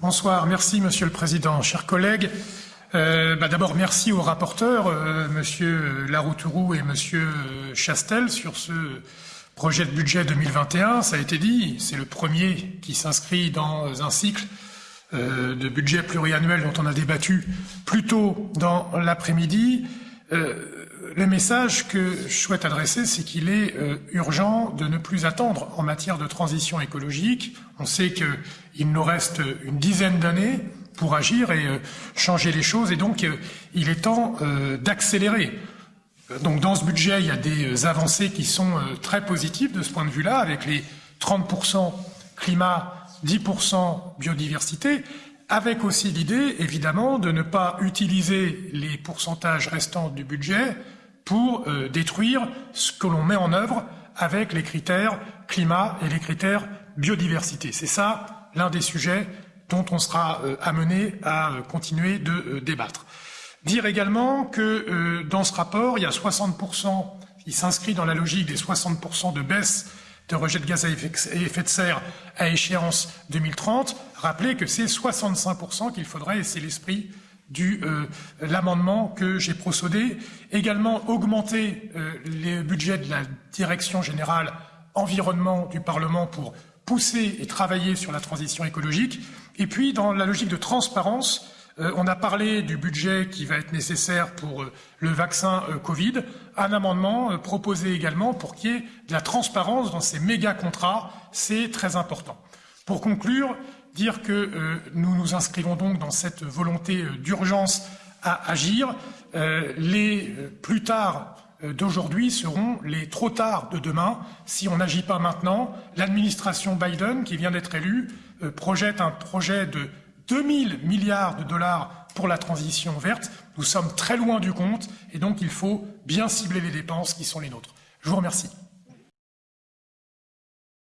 Bonsoir, merci Monsieur le Président, chers collègues. Euh, bah, D'abord, merci aux rapporteurs, euh, Monsieur Laroutourou et Monsieur Chastel, sur ce projet de budget 2021. Ça a été dit, c'est le premier qui s'inscrit dans un cycle euh, de budget pluriannuel dont on a débattu plus tôt dans l'après-midi. Euh, le message que je souhaite adresser, c'est qu'il est, euh, urgent de ne plus attendre en matière de transition écologique. On sait qu'il nous reste une dizaine d'années pour agir et euh, changer les choses, et donc euh, il est temps d'accélérer. Donc dans ce budget, il y a des avancées qui sont très positives de ce point de vue-là, avec les 30% climat, 10% biodiversité, avec aussi l'idée, évidemment, de ne pas utiliser les pourcentages restants du budget pour euh, détruire ce que l'on met en œuvre avec les critères climat et les critères biodiversité. C'est ça l'un des sujets dont on sera euh, amené à euh, continuer de débattre. Dire également que dans ce rapport, il y a 60%, qui s'inscrit dans la logique des 60% de baisse de rejet de gaz à effet de serre à échéance 2030. Rappelez que c'est 65% qu'il faudrait, et c'est l'esprit du euh, l'amendement que j'ai procédé. Également augmenter euh, les budgets de la direction générale environnement du Parlement pour pousser et travailler sur la transition écologique. Et puis, dans la logique de transparence, euh, on a parlé du budget qui va être nécessaire pour le vaccin Covid. Un amendement proposé également pour qu'il y ait de la transparence dans ces méga contrats. C'est très important. Pour conclure, dire que euh, nous nous inscrivons donc dans cette volonté euh, d'urgence à agir. Euh, les plus tard d'aujourd'hui seront les trop tard de demain si on n'agit pas maintenant. L'administration Biden, qui vient d'être élue, projette un projet de 2000 milliards de dollars pour la transition verte. Nous sommes très loin du compte et donc il faut bien cibler les dépenses qui sont les nôtres. Je vous remercie.